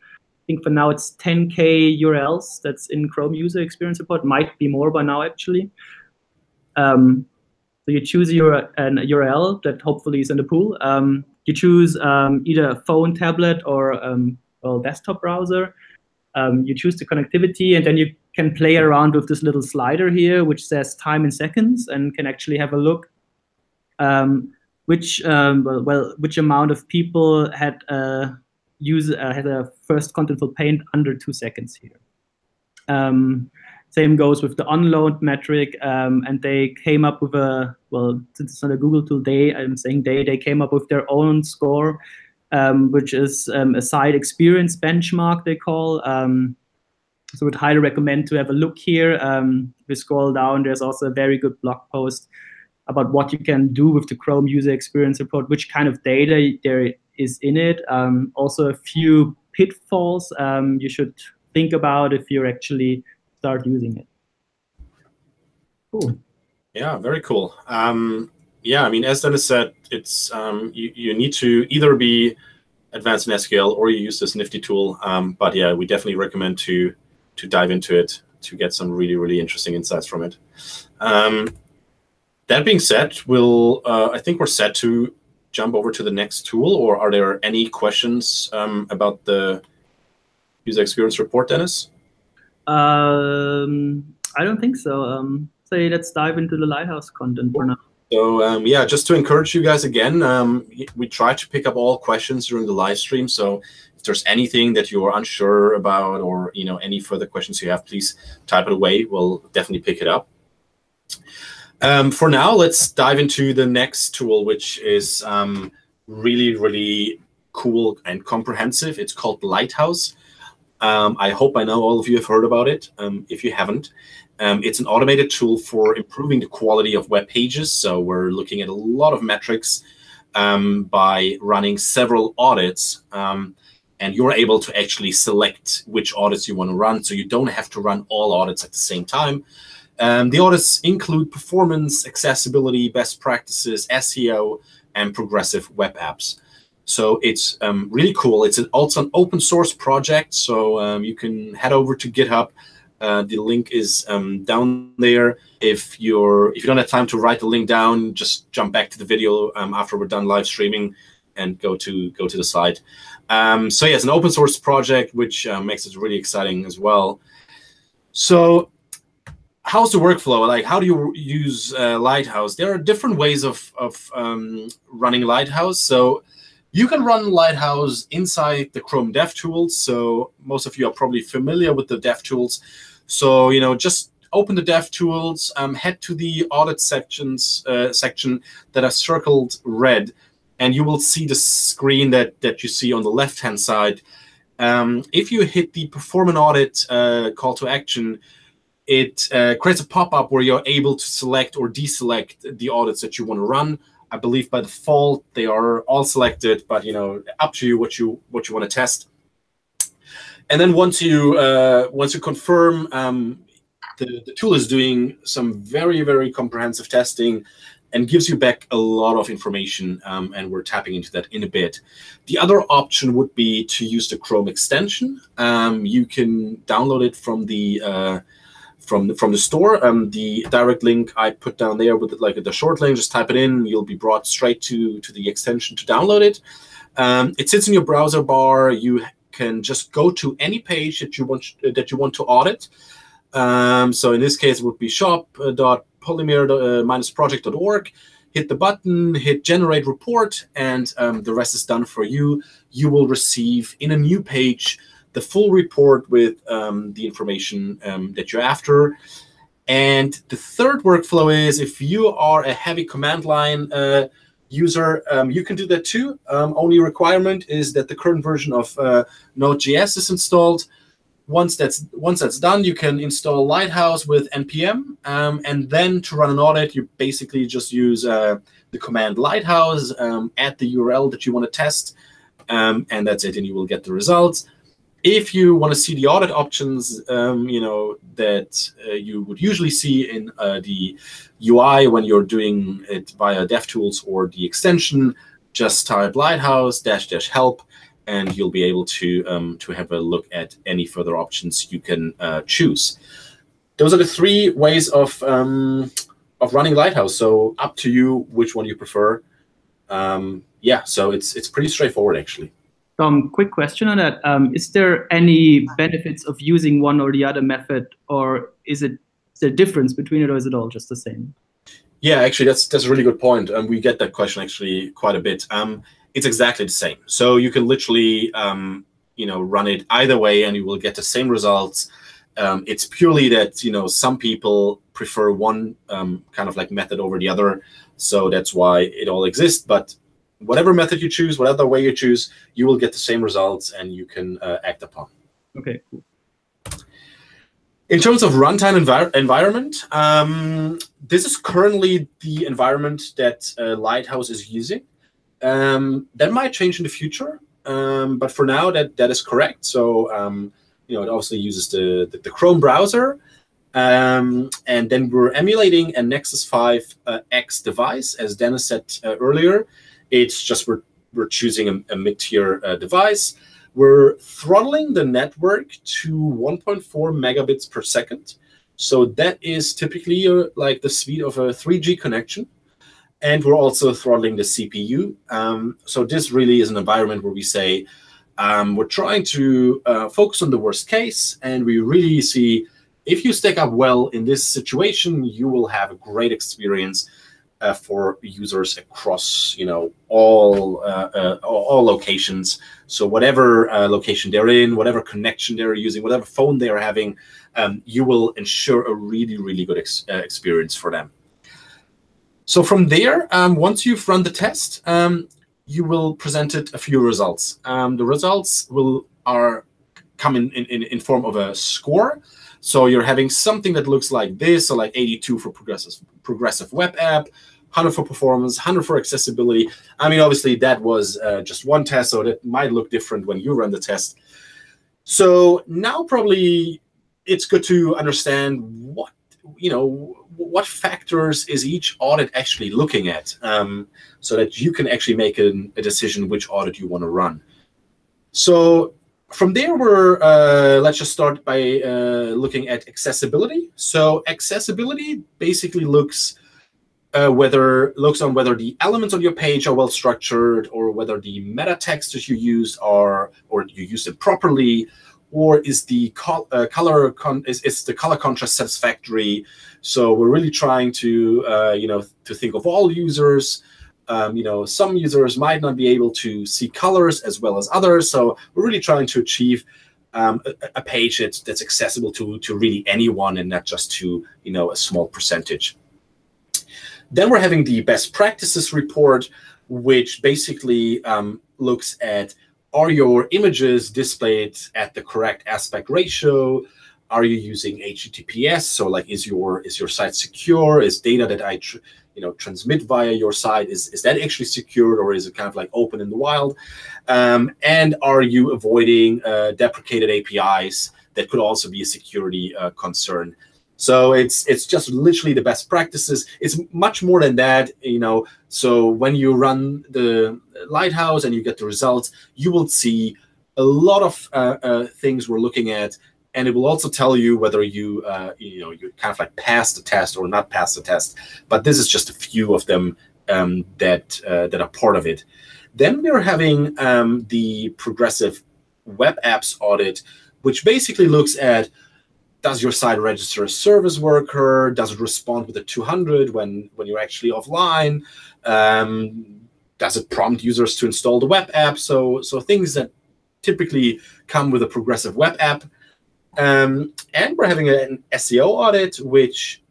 S2: think for now it's 10k URLs that's in Chrome User Experience Report. Might be more by now actually. Um, so you choose your an URL that hopefully is in the pool. Um, you choose either a phone, tablet, or well desktop browser um, you choose the connectivity, and then you can play around with this little slider here, which says time in seconds, and can actually have a look um, which um, well, which amount of people had uh, use uh, had a first contentful paint under two seconds here. Um, same goes with the onload metric, um, and they came up with a well, since it's not a Google tool, they I'm saying they they came up with their own score which is um, a site experience benchmark they call. Um, so would highly recommend to have a look here. Um, if you scroll down, there's also a very good blog post about what you can do with the Chrome user experience report, which kind of data there is in it. Um, also a few pitfalls um, you should think about if you actually start using it.
S1: Cool. Yeah, very cool. Um, yeah, I mean, as Dennis said, it's um, you, you need to either be advanced in SQL or you use this nifty tool. Um, but yeah, we definitely recommend to to dive into it to get some really really interesting insights from it. Um, that being said, we'll uh, I think we're set to jump over to the next tool. Or are there any questions um, about the user experience report, Dennis?
S2: Um, I don't think so. Um, say let's dive into the Lighthouse content for now.
S1: So um, yeah, just to encourage you guys again, um, we try to pick up all questions during the live stream. So if there's anything that you're unsure about, or you know any further questions you have, please type it away. We'll definitely pick it up. Um, for now, let's dive into the next tool, which is um, really, really cool and comprehensive. It's called Lighthouse. Um, I hope I know all of you have heard about it. Um, if you haven't, um, it's an automated tool for improving the quality of web pages. So we're looking at a lot of metrics um, by running several audits. Um, and you're able to actually select which audits you want to run. So you don't have to run all audits at the same time. Um, the audits include performance, accessibility, best practices, SEO, and progressive web apps. So it's um, really cool. It's an, also an open source project, so um, you can head over to GitHub. Uh, the link is um, down there. If you're if you don't have time to write the link down, just jump back to the video um, after we're done live streaming and go to go to the site. Um, so yeah, it's an open source project, which uh, makes it really exciting as well. So how's the workflow? Like, how do you use uh, Lighthouse? There are different ways of of um, running Lighthouse. So you can run Lighthouse inside the Chrome DevTools. So most of you are probably familiar with the DevTools. So you know, just open the DevTools, um, head to the audit sections uh, section that are circled red, and you will see the screen that that you see on the left hand side. Um, if you hit the perform an audit uh, call to action, it uh, creates a pop-up where you're able to select or deselect the audits that you want to run. I believe by default they are all selected, but you know, up to you what you what you want to test. And then once you uh, once you confirm, um, the, the tool is doing some very very comprehensive testing and gives you back a lot of information, um, and we're tapping into that in a bit. The other option would be to use the Chrome extension. Um, you can download it from the uh, from the, from the store. Um, the direct link I put down there with like the short link, just type it in. You'll be brought straight to to the extension to download it. Um, it sits in your browser bar. You can just go to any page that you want that you want to audit. Um, so in this case, it would be shop.polymer-project.org. Uh, hit the button, hit generate report, and um, the rest is done for you. You will receive in a new page the full report with um, the information um, that you're after. And the third workflow is if you are a heavy command line uh, user, um, you can do that too. Um, only requirement is that the current version of uh, Node.js is installed. Once that's once that's done, you can install Lighthouse with npm, um, and then to run an audit, you basically just use uh, the command Lighthouse, um, add the URL that you want to test, and that's it, and you will get the results if you want to see the audit options, um, you know that uh, you would usually see in uh, the UI when you're doing it via DevTools or the extension, just type Lighthouse dash dash help, and you'll be able to um, to have a look at any further options you can uh, choose. Those are the three ways of um, of running Lighthouse. So up to you which one you prefer. Um, yeah, so it's it's pretty straightforward actually.
S2: Tom, quick question on that. Um, is there any benefits of using one or the other method, or is it is there a difference between it, or is it all just the same?
S1: Yeah, actually, that's that's a really good point, and um, we get that question actually quite a bit. Um, it's exactly the same. So you can literally, um, you know, run it either way, and you will get the same results. Um, it's purely that you know some people prefer one um, kind of like method over the other, so that's why it all exists. But whatever method you choose, whatever way you choose, you will get the same results and you can uh, act upon.
S2: Okay, cool.
S1: In terms of runtime envir environment, um, this is currently the environment that uh, Lighthouse is using. Um, that might change in the future, um, but for now, that that is correct. So, um, you know, it obviously uses the, the, the Chrome browser, um, and then we're emulating a Nexus 5 uh, X device, as Dennis said uh, earlier. It's just we're, we're choosing a, a mid-tier uh, device. We're throttling the network to 1.4 megabits per second. So that is typically uh, like the speed of a 3G connection. And we're also throttling the CPU. Um, so this really is an environment where we say, um, we're trying to uh, focus on the worst case. And we really see if you stack up well in this situation, you will have a great experience uh, for users across you know all uh, uh, all locations. So whatever uh, location they're in, whatever connection they're using, whatever phone they are having, um, you will ensure a really really good ex uh, experience for them. So from there, um, once you've run the test, um, you will present it a few results. Um, the results will are come in, in, in form of a score. So you're having something that looks like this, so like 82 for progressive progressive web app, 100 for performance, 100 for accessibility. I mean, obviously that was uh, just one test, so that might look different when you run the test. So now probably it's good to understand what you know what factors is each audit actually looking at, um, so that you can actually make a, a decision which audit you want to run. So from there, we're uh, let's just start by uh, looking at accessibility. So accessibility basically looks uh, whether looks on whether the elements on your page are well structured, or whether the meta text that you use are or you use it properly, or is the col uh, color is, is the color contrast satisfactory? So we're really trying to uh, you know to think of all users. Um, you know, some users might not be able to see colors as well as others. So we're really trying to achieve um, a, a, page that's, that's accessible to, to really anyone and not just to, you know, a small percentage. Then we're having the best practices report, which basically um, looks at are your images displayed at the correct aspect ratio? Are you using HTTPS? So like, is your is your site secure? Is data that I you know transmit via your site is is that actually secured or is it kind of like open in the wild? Um, and are you avoiding uh, deprecated APIs? That could also be a security uh, concern. So it's it's just literally the best practices. It's much more than that, you know. So when you run the Lighthouse and you get the results, you will see a lot of uh, uh, things we're looking at, and it will also tell you whether you uh, you know you kind of like pass the test or not pass the test. But this is just a few of them um, that uh, that are part of it. Then we're having um, the progressive web apps audit, which basically looks at does your site register a service worker? Does it respond with a 200 when, when you're actually offline? Um, does it prompt users to install the web app? So, so things that typically come with a progressive web app. Um, and we're having an SEO audit, which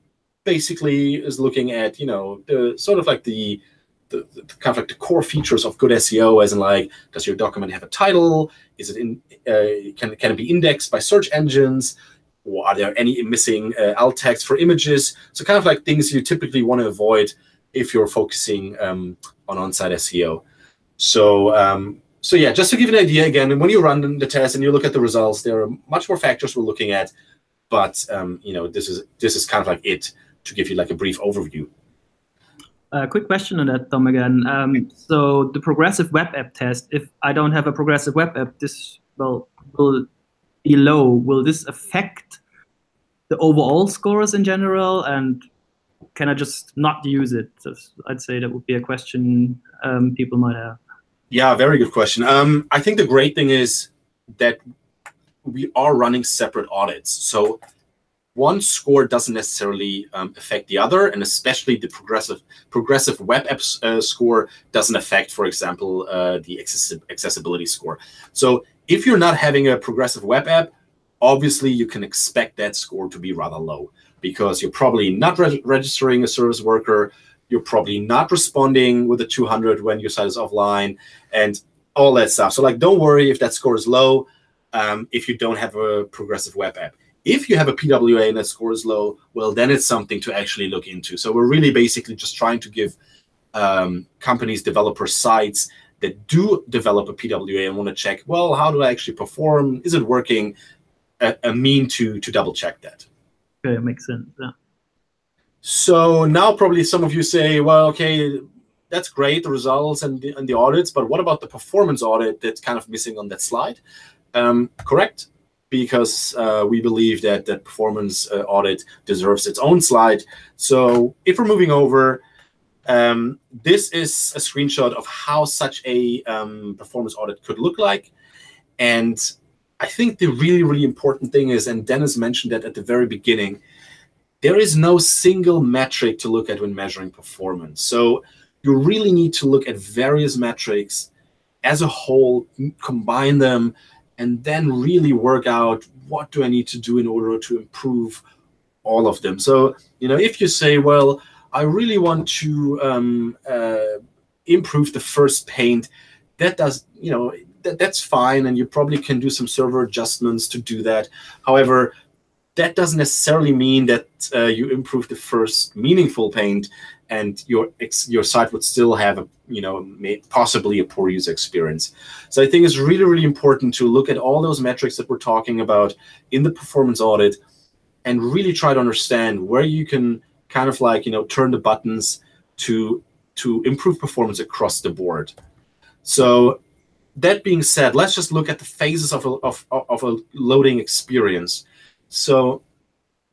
S1: basically is looking at, you know, the sort of like the, the, the, kind of like the core features of good SEO, as in like, does your document have a title? Is it in? Uh, can can it be indexed by search engines? Or are there any missing uh, alt text for images? So kind of like things you typically want to avoid if you're focusing um, on on-site SEO. So um, so yeah, just to give an idea again, when you run the test and you look at the results, there are much more factors we're looking at, but um, you know this is this is kind of like it to give you like a brief overview.
S2: A quick question on that, Tom, again. Um, so the progressive web app test, if I don't have a progressive web app, this will, will below, will this affect the overall scores in general? And can I just not use it? I'd say that would be a question um, people might have.
S1: Yeah, very good question. Um, I think the great thing is that we are running separate audits. So one score doesn't necessarily um, affect the other, and especially the progressive progressive web apps uh, score doesn't affect, for example, uh, the accessibility score. So if you're not having a progressive web app, obviously you can expect that score to be rather low because you're probably not re registering a service worker, you're probably not responding with a 200 when your site is offline, and all that stuff. So like, don't worry if that score is low um, if you don't have a progressive web app. If you have a PWA and that score is low, well, then it's something to actually look into. So we're really basically just trying to give um, companies, developers, sites that do develop a PWA and want to check, well, how do I actually perform? Is it working? A, a mean to to double check that.
S2: Okay, it makes sense. Yeah.
S1: So now probably some of you say, well, okay, that's great, the results and the, and the audits, but what about the performance audit that's kind of missing on that slide? Um, correct, because uh, we believe that that performance uh, audit deserves its own slide. So if we're moving over, um, this is a screenshot of how such a um, performance audit could look like. And I think the really, really important thing is, and Dennis mentioned that at the very beginning, there is no single metric to look at when measuring performance. So you really need to look at various metrics as a whole, combine them, and then really work out what do I need to do in order to improve all of them. So, you know, if you say, well, I really want to um, uh, improve the first paint, that does, you know, that, that's fine. And you probably can do some server adjustments to do that. However, that doesn't necessarily mean that uh, you improve the first meaningful paint and your your site would still have a you know possibly a poor user experience. So I think it's really really important to look at all those metrics that we're talking about in the performance audit and really try to understand where you can kind of like you know turn the buttons to to improve performance across the board. So that being said, let's just look at the phases of a, of, of a loading experience. So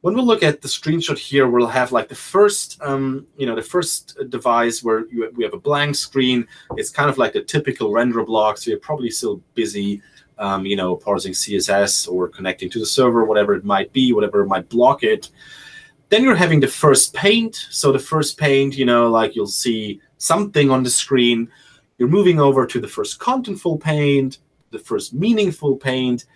S1: when we look at the screenshot here, we'll have like the first, um, you know, the first device where you, we have a blank screen. It's kind of like the typical render block. So you're probably still busy, um, you know, parsing CSS or connecting to the server, whatever it might be, whatever might block it. Then you're having the first paint. So the first paint, you know, like you'll see something on the screen. You're moving over to the first contentful paint, the first meaningful paint,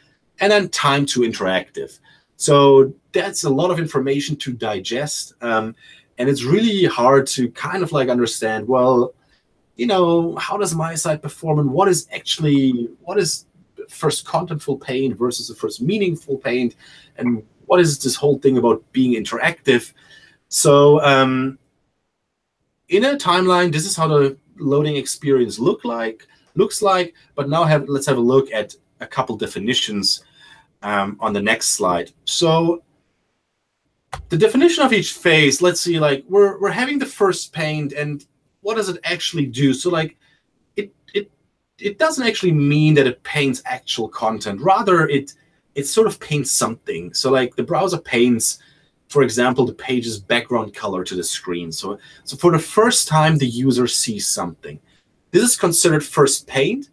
S1: and then time to interactive. So that's a lot of information to digest. Um, and it's really hard to kind of like understand, well, you know, how does my site perform and what is actually, what is first contentful paint versus the first meaningful paint? And what is this whole thing about being interactive? So um, in a timeline, this is how the loading experience look like, looks like. But now have let's have a look at a couple definitions um, on the next slide. So the definition of each phase, let's see, like we're, we're having the first paint and what does it actually do? So like it, it, it doesn't actually mean that it paints actual content. Rather, it, it sort of paints something. So like the browser paints, for example, the page's background color to the screen. So, so for the first time, the user sees something. This is considered first paint.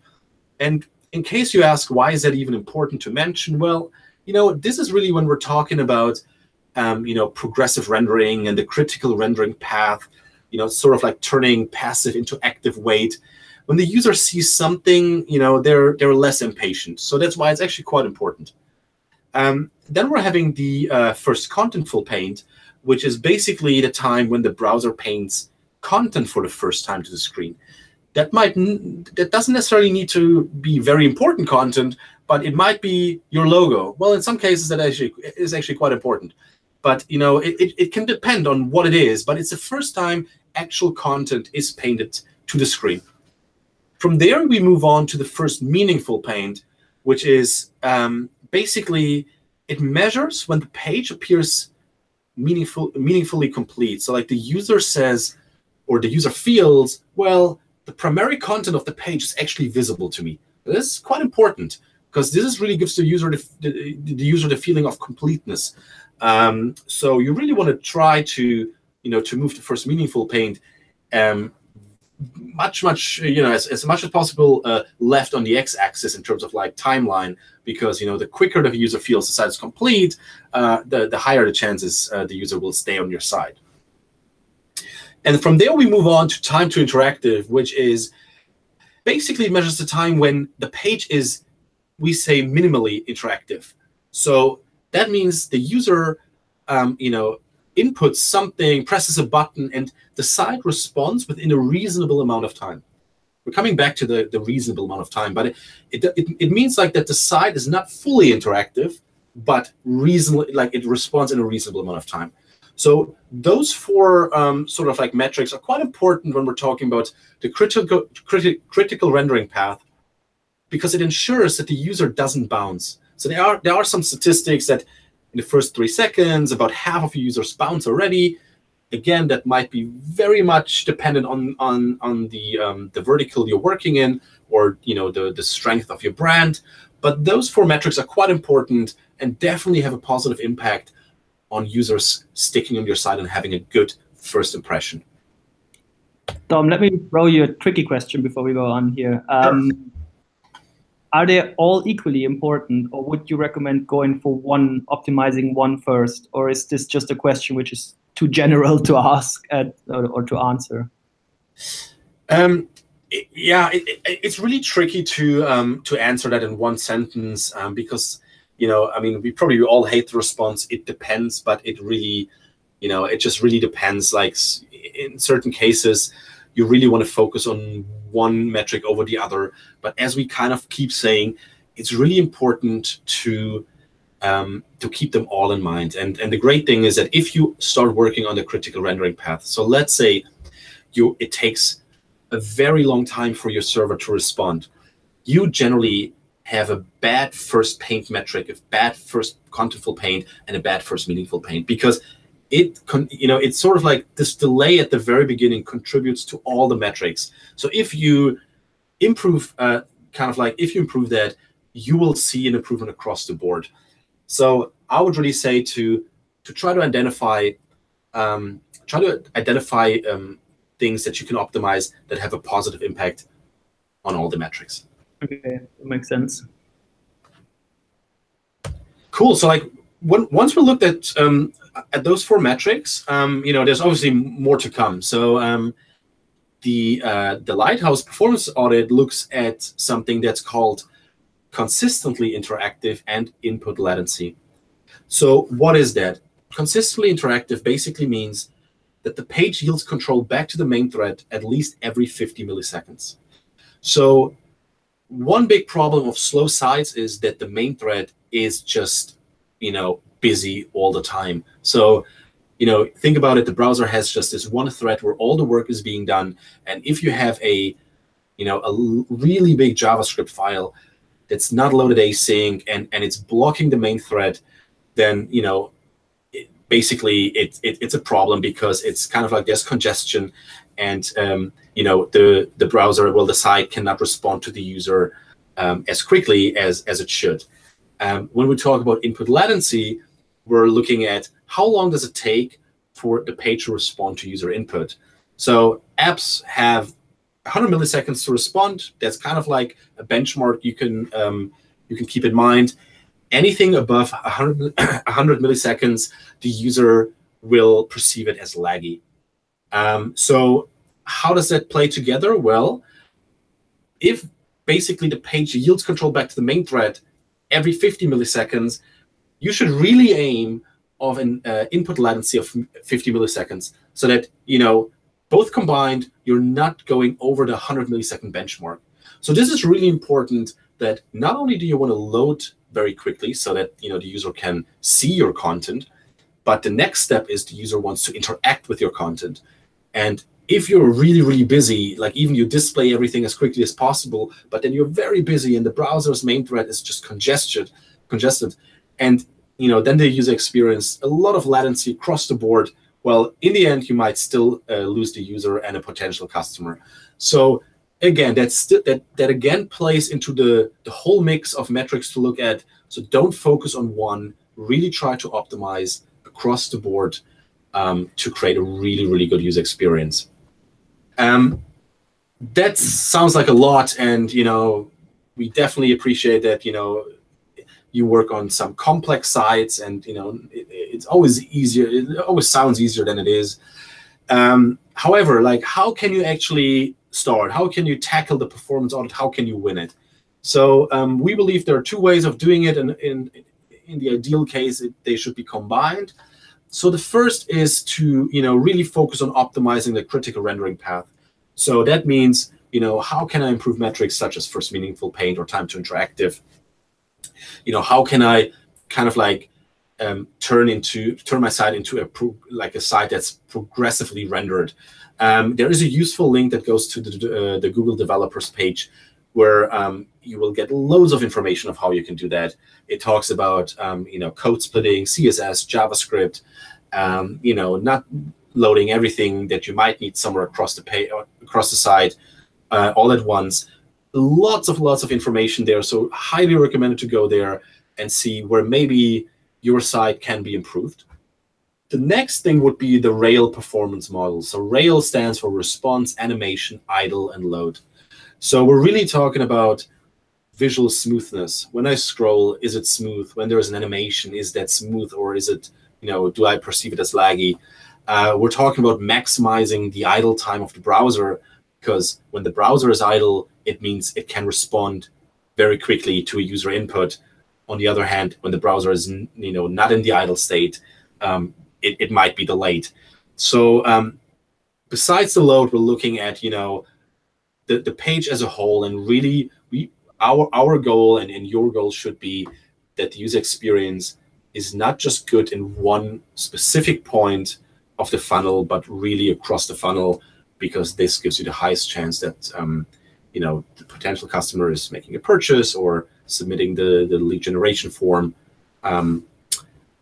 S1: And in case you ask, why is that even important to mention? Well, you know, this is really when we're talking about, um, you know, progressive rendering and the critical rendering path, you know, sort of like turning passive into active wait. When the user sees something, you know, they're they're less impatient. So that's why it's actually quite important. Um, then we're having the uh, first contentful paint, which is basically the time when the browser paints content for the first time to the screen that might that doesn't necessarily need to be very important content, but it might be your logo. Well, in some cases, that actually is actually quite important. But you know, it, it, it can depend on what it is. But it's the first time actual content is painted to the screen. From there, we move on to the first meaningful paint, which is um, basically it measures when the page appears meaningful, meaningfully complete. So like the user says, or the user feels, well, the primary content of the page is actually visible to me. This is quite important because this is really gives the user the, the, the user the feeling of completeness. Um, so you really want to try to you know to move the first meaningful paint um, much much you know as, as much as possible uh, left on the x-axis in terms of like timeline because you know the quicker the user feels the site is complete, uh, the the higher the chances uh, the user will stay on your side. And from there, we move on to time to interactive, which is basically measures the time when the page is, we say, minimally interactive. So that means the user, um, you know, inputs something, presses a button, and the site responds within a reasonable amount of time. We're coming back to the, the reasonable amount of time, but it, it, it, it means like that the site is not fully interactive, but reasonably, like it responds in a reasonable amount of time. So those four um, sort of like metrics are quite important when we're talking about the critical criti critical rendering path because it ensures that the user doesn't bounce. So there are there are some statistics that in the first three seconds, about half of your users bounce already. Again, that might be very much dependent on on on the um, the vertical you're working in, or you know the the strength of your brand. But those four metrics are quite important and definitely have a positive impact on users sticking on your site and having a good first impression.
S2: Tom, let me throw you a tricky question before we go on here. Um, are they all equally important or would you recommend going for one optimizing one first or is this just a question which is too general to ask at, or, or, to answer?
S1: Um, it, yeah it, it, it's really tricky to um, to answer that in one sentence um, because you know i mean we probably all hate the response it depends but it really you know it just really depends like in certain cases you really want to focus on one metric over the other. But as we kind of keep saying, it's really important to um, to keep them all in mind. And and the great thing is that if you start working on the critical rendering path, so let's say you it takes a very long time for your server to respond, you generally have a bad first paint metric, a bad first contentful paint, and a bad first meaningful paint because it you know it's sort of like this delay at the very beginning contributes to all the metrics. So if you improve uh, kind of like if you improve that you will see an improvement across the board. So i would really say to to try to identify um, try to identify um, things that you can optimize that have a positive impact on all the metrics.
S2: Okay that makes sense.
S1: Cool. So like when, once we looked at um, at those four metrics, um, you know, there's obviously more to come. So um, the uh, the Lighthouse performance audit looks at something that's called consistently interactive and input latency. So what is that? Consistently interactive basically means that the page yields control back to the main thread at least every 50 milliseconds. So one big problem of slow sites is that the main thread is just, you know, busy all the time. So, you know, think about it. The browser has just this one thread where all the work is being done. And if you have a, you know, a really big JavaScript file that's not loaded async and, and it's blocking the main thread, then, you know, it, basically it, it, it's a problem because it's kind of like there's congestion and, um, you know, the, the browser, well, the site cannot respond to the user um, as quickly as, as it should. Um, when we talk about input latency, we're looking at how long does it take for the page to respond to user input. So apps have 100 milliseconds to respond. That's kind of like a benchmark you can um, you can keep in mind. Anything above 100, 100 milliseconds, the user will perceive it as laggy. Um, so how does that play together? Well, if basically the page yields control back to the main thread every 50 milliseconds, you should really aim of an uh, input latency of 50 milliseconds so that, you know, both combined, you're not going over the 100 millisecond benchmark. So this is really important that not only do you want to load very quickly so that, you know, the user can see your content, but the next step is the user wants to interact with your content. And if you're really, really busy, like even you display everything as quickly as possible, but then you're very busy and the browser's main thread is just congested, congested, and you know then the user experience a lot of latency across the board. Well in the end you might still uh, lose the user and a potential customer. So again that's that that again plays into the the whole mix of metrics to look at. So don't focus on one. Really try to optimize across the board um, to create a really really good user experience. Um, that sounds like a lot. And you know we definitely appreciate that you know you work on some complex sites and you know it, it's always easier it always sounds easier than it is. Um, however like how can you actually start? How can you tackle the performance audit how can you win it? So um, we believe there are two ways of doing it and in, in the ideal case it, they should be combined. So the first is to you know really focus on optimizing the critical rendering path. So that means you know how can i improve metrics such as first meaningful paint or time to interactive you know, how can I kind of like um, turn into turn my site into a like a site that's progressively rendered. Um, there is a useful link that goes to the, uh, the Google developers page where um, you will get loads of information of how you can do that. It talks about um, you know code splitting, CSS, JavaScript, um, you know not loading everything that you might need somewhere across the pay across the site uh, all at once lots of lots of information there. So highly recommended to go there and see where maybe your site can be improved. The next thing would be the Rail performance model. So Rail stands for response, animation, idle, and load. So we're really talking about visual smoothness. When I scroll, is it smooth? When there's an animation, is that smooth or is it, you know, do I perceive it as laggy? Uh, we're talking about maximizing the idle time of the browser because when the browser is idle, it means it can respond very quickly to a user input. On the other hand, when the browser is you know not in the idle state, um, it, it might be delayed. So um, besides the load, we're looking at you know the, the page as a whole, and really we our our goal and, and your goal should be that the user experience is not just good in one specific point of the funnel, but really across the funnel, because this gives you the highest chance that um, you know the potential customer is making a purchase or submitting the, the lead generation form, um,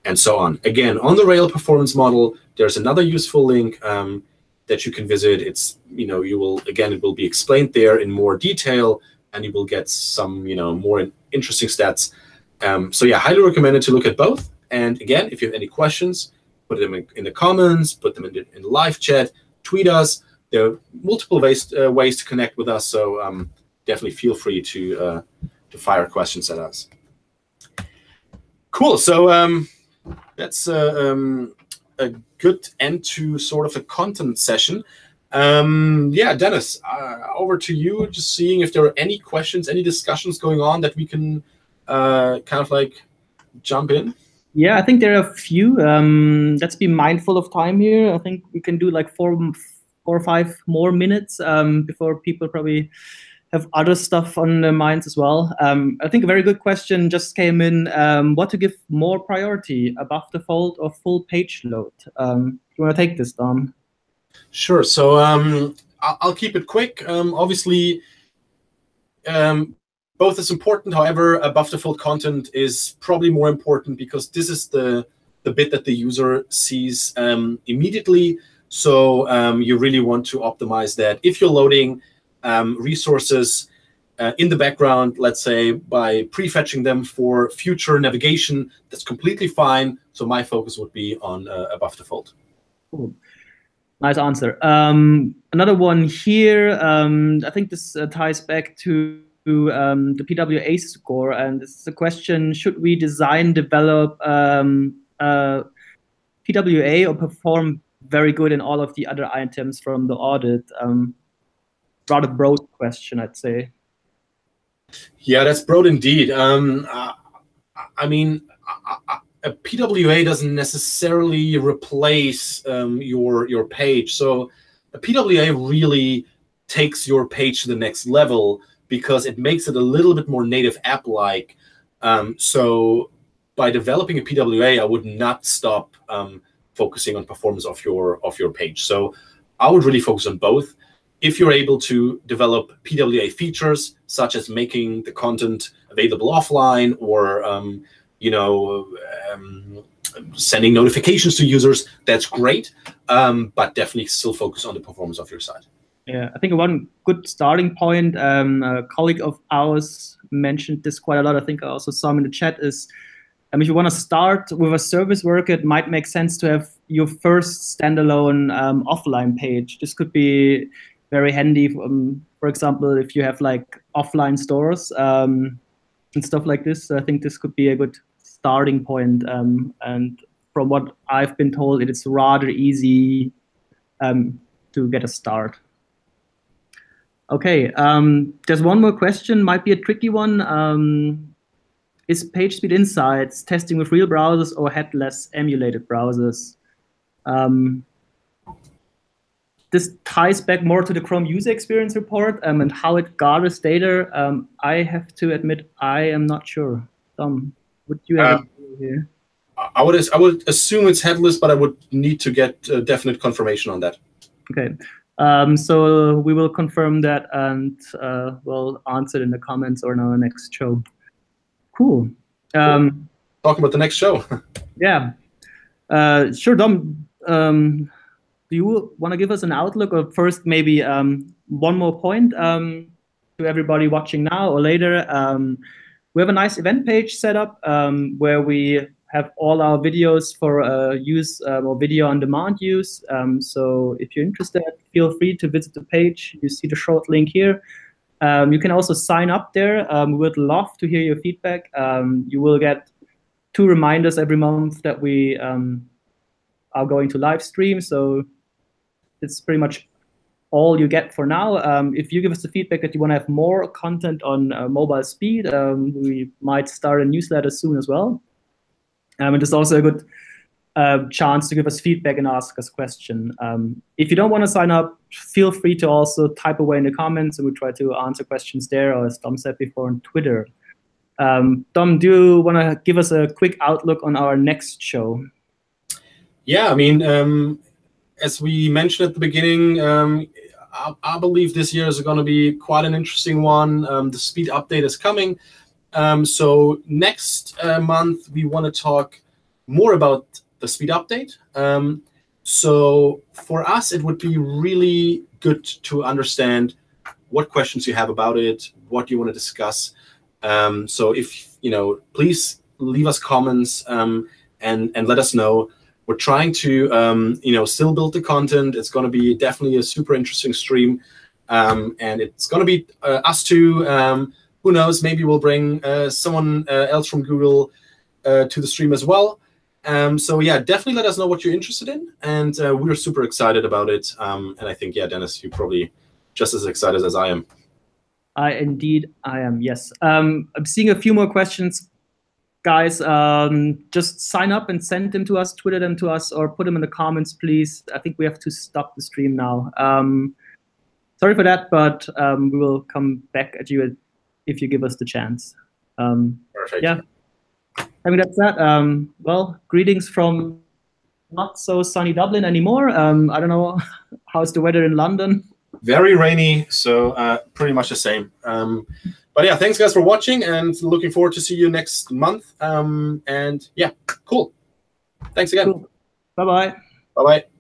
S1: and so on. Again, on the Rail performance model, there's another useful link um, that you can visit. It's you know you will again it will be explained there in more detail, and you will get some you know more interesting stats. Um, so yeah, highly recommended to look at both. And again, if you have any questions, put them in, in the comments, put them in the, in the live chat, tweet us. There are multiple ways uh, ways to connect with us. So um, definitely feel free to uh, to fire questions at us. Cool. So um, that's uh, um, a good end to sort of a content session. Um, yeah, Dennis, uh, over to you. Just seeing if there are any questions, any discussions going on that we can uh, kind of like jump in.
S2: Yeah, I think there are a few. Um, let's be mindful of time here. I think we can do like four, four or five more minutes um, before people probably have other stuff on their minds as well. Um, I think a very good question just came in. Um, what to give more priority, above the fold or full page load? Um, you want to take this, Dom?
S1: Sure. So um, I'll keep it quick. Um, obviously, um, both is important. However, above the fold content is probably more important because this is the the bit that the user sees immediately. So you really want to optimize that. If you're loading um, resources uh, in the background, let's say by prefetching them for future navigation. That's completely fine. So my focus would be on uh, above the fold.
S2: Cool. Nice answer. Um, another one here. Um, I think this uh, ties back to um, the PWA score, and this is a question: Should we design, develop um, uh, PWA, or perform very good in all of the other items from the audit? Um, rather broad question, I'd say.
S1: Yeah, that's broad indeed. Um, uh, I mean, a PWA doesn't necessarily replace um, your your page. So a PWA really takes your page to the next level because it makes it a little bit more native app-like. Um, so by developing a PWA, I would not stop um, focusing on performance of your of your page. So I would really focus on both if you're able to develop PWA features, such as making the content available offline or um, you know um, sending notifications to users, that's great. Um, but definitely still focus on the performance of your site.
S2: Yeah, I think one good starting point, um, a colleague of ours mentioned this quite a lot. I think I also saw him in the chat is, um, if you want to start with a service worker, it might make sense to have your first standalone um, offline page. This could be very handy. Um, for example, if you have like offline stores um, and stuff like this, I think this could be a good starting point. Um, and from what I've been told, it is rather easy um, to get a start. Okay, there's one more question, might be a tricky one. Is PageSpeed Insights testing with real browsers or headless emulated browsers? Um, this ties back more to the Chrome user experience report um, and how it gathers data. Um, I have to admit, I am not sure. Tom, would you have uh, here?
S1: I would I would assume it's headless, but I would need to get definite confirmation on that.
S2: Okay. Um, so we will confirm that and uh, we'll answer it in the comments or in our next show. Cool. Um,
S1: Talking about the next show.
S2: yeah. Uh, sure, Dom. Um, do you want to give us an outlook or first maybe um, one more point um, to everybody watching now or later? Um, we have a nice event page set up um, where we have all our videos for uh, use uh, or video on demand use. Um, so if you're interested, feel free to visit the page. You see the short link here. Um, you can also sign up there. Um, we would love to hear your feedback. Um, you will get two reminders every month that we um, are going to live stream. So it's pretty much all you get for now. Um, if you give us the feedback that you want to have more content on uh, mobile speed, um, we might start a newsletter soon as well. And it's also a good uh, chance to give us feedback and ask us question. Um, if you don't want to sign up, feel free to also type away in the comments and we try to answer questions there, or as Dom said before, on Twitter. Um, Dom, do you want to give us a quick outlook on our next show?
S1: Yeah, I mean, um, as we mentioned at the beginning, um, I, I, believe this year is going to be quite an interesting one. Um, the speed update is coming. Um, so next uh, month, we want to talk more about the speed update. Um, so for us, it would be really good to understand what questions you have about it, what you want to discuss. Um, so if, you know, please leave us comments um, and, and let us know we're trying to um, you know still build the content. It's going to be definitely a super interesting stream, um, and it's going to be uh, us two. Um, who knows? Maybe we'll bring uh, someone uh, else from Google uh, to the stream as well. Um, so yeah, definitely let us know what you're interested in, and uh, we're super excited about it. Um, and I think yeah, Dennis, you're probably just as excited as I am.
S2: I indeed I am. Yes, um, I'm seeing a few more questions guys, um, just sign up and send them to us, Twitter them to us, or put them in the comments, please. I think we have to stop the stream now. Um, sorry for that, but um, we will come back at you if you give us the chance. Um,
S1: Perfect.
S2: Yeah. I mean, that's that. Um, well, greetings from not so sunny Dublin anymore. Um, I don't know how's the weather in London.
S1: Very rainy, so uh, pretty much the same. Um, but yeah, thanks guys for watching and looking forward to see you next month. Um, and yeah, cool. Thanks again. Cool.
S2: Bye bye.
S1: Bye bye.